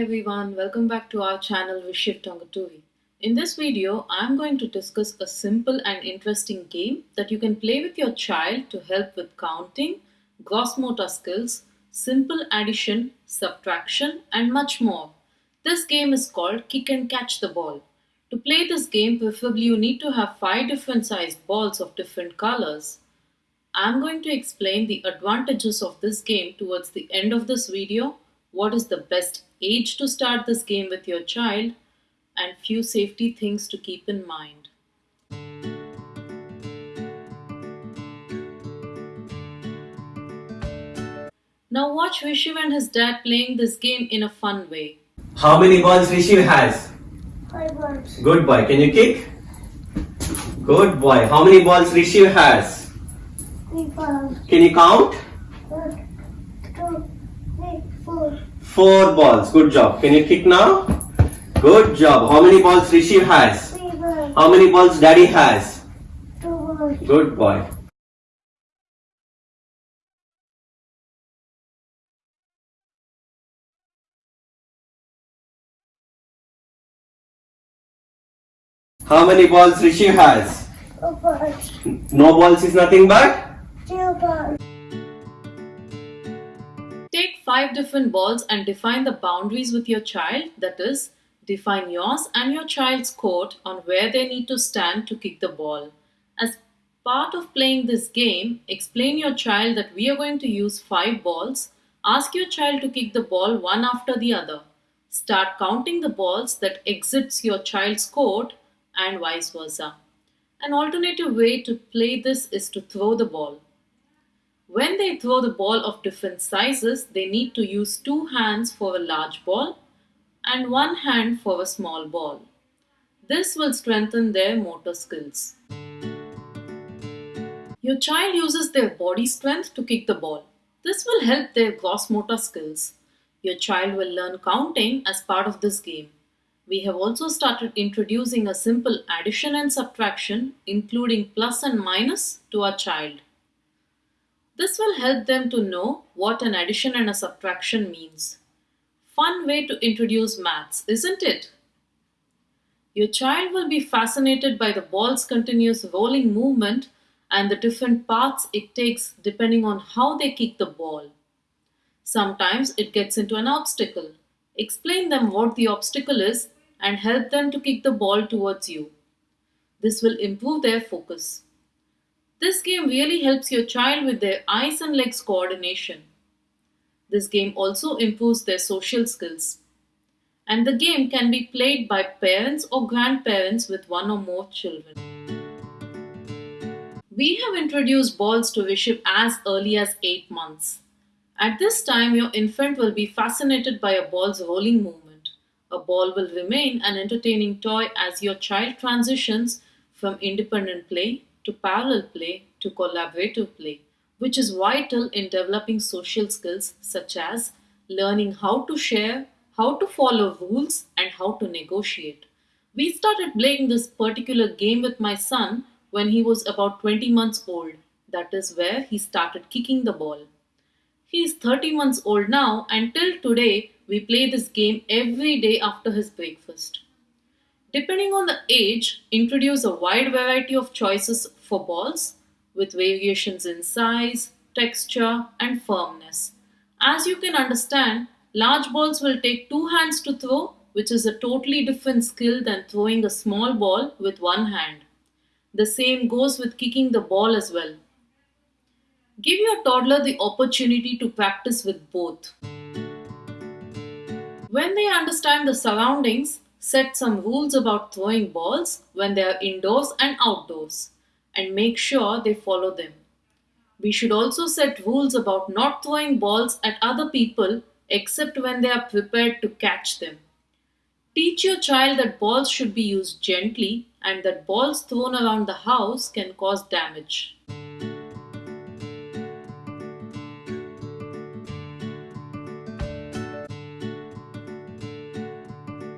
Everyone, welcome back to our channel Vishiv Tongaturi. In this video, I'm going to discuss a simple and interesting game that you can play with your child to help with counting, gross motor skills, simple addition, subtraction and much more. This game is called Kick and Catch the Ball. To play this game, preferably you need to have 5 different sized balls of different colors. I'm going to explain the advantages of this game towards the end of this video, what is the best age to start this game with your child, and few safety things to keep in mind. Now watch Vishiv and his dad playing this game in a fun way. How many balls Rishi has? Five balls. Good boy. Can you kick? Good boy. How many balls Rishi has? Three balls. Can you count? One, two, three, four. Four balls. Good job. Can you kick now? Good job. How many balls Rishi has? Three balls. How many balls Daddy has? Two balls. Good boy. How many balls Rishi has? Two balls. No balls is nothing but? Two balls. Five different balls and define the boundaries with your child, that is, define yours and your child's court on where they need to stand to kick the ball. As part of playing this game, explain your child that we are going to use five balls. Ask your child to kick the ball one after the other. Start counting the balls that exits your child's court and vice versa. An alternative way to play this is to throw the ball. When they throw the ball of different sizes, they need to use two hands for a large ball and one hand for a small ball. This will strengthen their motor skills. Your child uses their body strength to kick the ball. This will help their gross motor skills. Your child will learn counting as part of this game. We have also started introducing a simple addition and subtraction, including plus and minus, to our child. This will help them to know what an addition and a subtraction means. Fun way to introduce maths, isn't it? Your child will be fascinated by the ball's continuous rolling movement and the different paths it takes depending on how they kick the ball. Sometimes it gets into an obstacle. Explain them what the obstacle is and help them to kick the ball towards you. This will improve their focus. This game really helps your child with their eyes and legs coordination. This game also improves their social skills. And the game can be played by parents or grandparents with one or more children. We have introduced balls to Vishiv as early as 8 months. At this time, your infant will be fascinated by a ball's rolling movement. A ball will remain an entertaining toy as your child transitions from independent play to parallel play to collaborative play, which is vital in developing social skills such as learning how to share, how to follow rules, and how to negotiate. We started playing this particular game with my son when he was about 20 months old. That is where he started kicking the ball. He is 30 months old now, and till today, we play this game every day after his breakfast. Depending on the age, introduce a wide variety of choices for balls with variations in size, texture, and firmness. As you can understand, large balls will take two hands to throw, which is a totally different skill than throwing a small ball with one hand. The same goes with kicking the ball as well. Give your toddler the opportunity to practice with both. When they understand the surroundings, set some rules about throwing balls when they are indoors and outdoors and make sure they follow them. We should also set rules about not throwing balls at other people except when they are prepared to catch them. Teach your child that balls should be used gently and that balls thrown around the house can cause damage.